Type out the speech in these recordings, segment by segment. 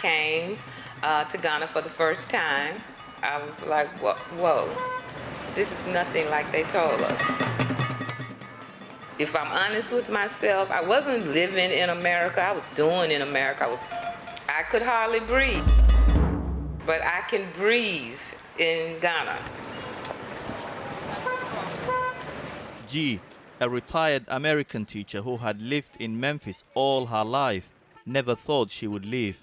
came uh, to Ghana for the first time, I was like, whoa, whoa, this is nothing like they told us. If I'm honest with myself, I wasn't living in America. I was doing in America. I, was, I could hardly breathe, but I can breathe in Ghana. G, a retired American teacher who had lived in Memphis all her life, never thought she would leave.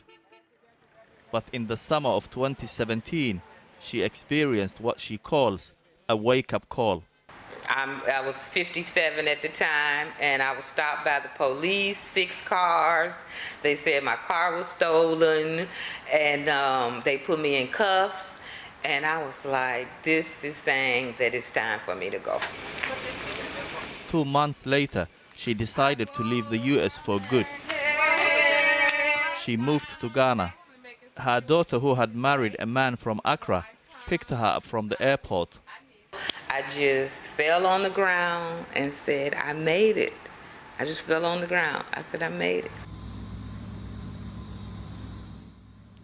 But in the summer of 2017, she experienced what she calls a wake-up call. I'm, I was 57 at the time, and I was stopped by the police, six cars. They said my car was stolen, and um, they put me in cuffs. And I was like, this is saying that it's time for me to go. Two months later, she decided to leave the US for good. She moved to Ghana. Her daughter, who had married a man from Accra, picked her up from the airport. I just fell on the ground and said, I made it. I just fell on the ground. I said, I made it.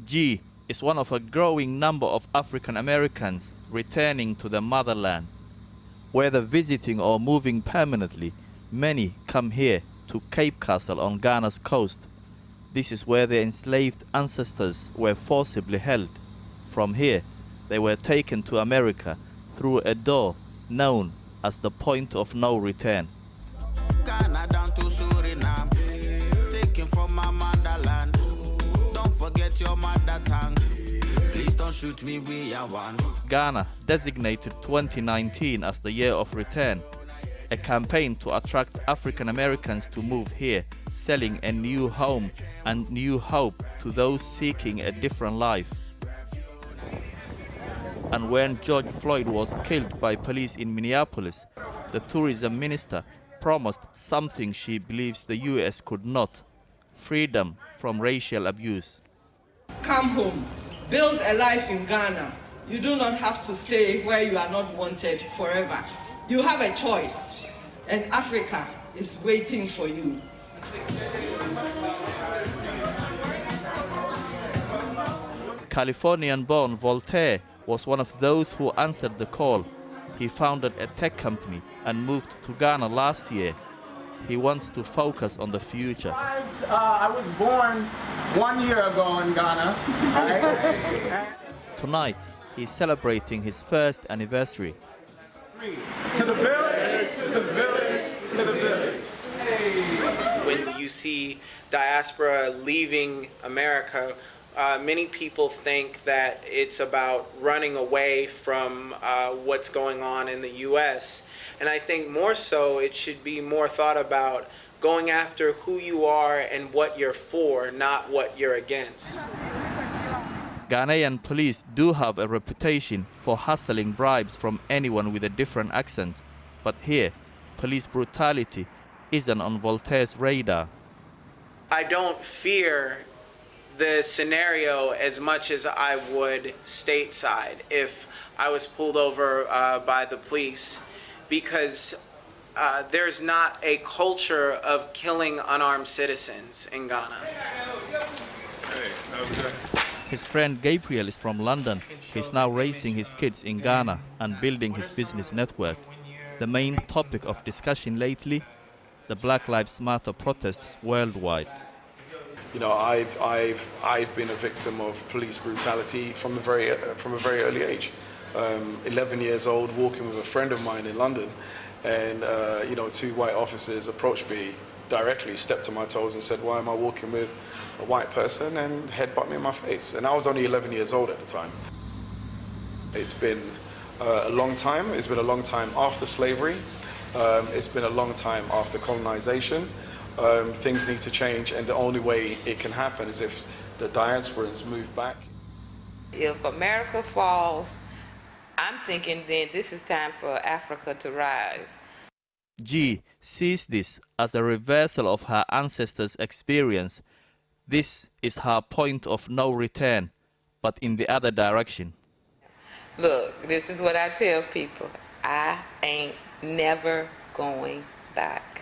G is one of a growing number of African Americans returning to the motherland. Whether visiting or moving permanently, many come here to Cape Castle on Ghana's coast. This is where their enslaved ancestors were forcibly held. From here, they were taken to America through a door known as the point of no return. Ghana down to Suriname, taken from my motherland. Don't forget your mother tongue. Please don't shoot me, we are one. Ghana designated 2019 as the year of return, a campaign to attract African Americans to move here, selling a new home and new hope to those seeking a different life. And when George Floyd was killed by police in Minneapolis, the tourism minister promised something she believes the US could not freedom from racial abuse. Come home, build a life in Ghana. You do not have to stay where you are not wanted forever. You have a choice, and Africa is waiting for you. Californian born Voltaire was one of those who answered the call. He founded a tech company and moved to Ghana last year. He wants to focus on the future. Uh, I was born one year ago in Ghana. Right? Tonight, he's celebrating his first anniversary. to the village, to the village, to the village. When you see diaspora leaving America, uh, many people think that it's about running away from uh, what's going on in the U.S. And I think more so it should be more thought about going after who you are and what you're for, not what you're against. Ghanaian police do have a reputation for hustling bribes from anyone with a different accent, but here, police brutality isn't on Voltaire's radar. I don't fear the scenario as much as I would stateside if I was pulled over uh, by the police because uh, there's not a culture of killing unarmed citizens in Ghana. His friend Gabriel is from London. He's now raising his kids in Ghana and building his business network. The main topic of discussion lately, the Black Lives Matter protests worldwide. You know, I've, I've, I've been a victim of police brutality from a very, from a very early age. Um, 11 years old, walking with a friend of mine in London, and uh, you know, two white officers approached me directly, stepped on my toes, and said, "Why am I walking with a white person?" and headbutt me in my face. And I was only 11 years old at the time. It's been uh, a long time. It's been a long time after slavery. Um, it's been a long time after colonization. Um, things need to change, and the only way it can happen is if the diasporans move back. If America falls, I'm thinking then this is time for Africa to rise. G sees this as a reversal of her ancestors' experience. This is her point of no return, but in the other direction. Look, this is what I tell people. I ain't never going back.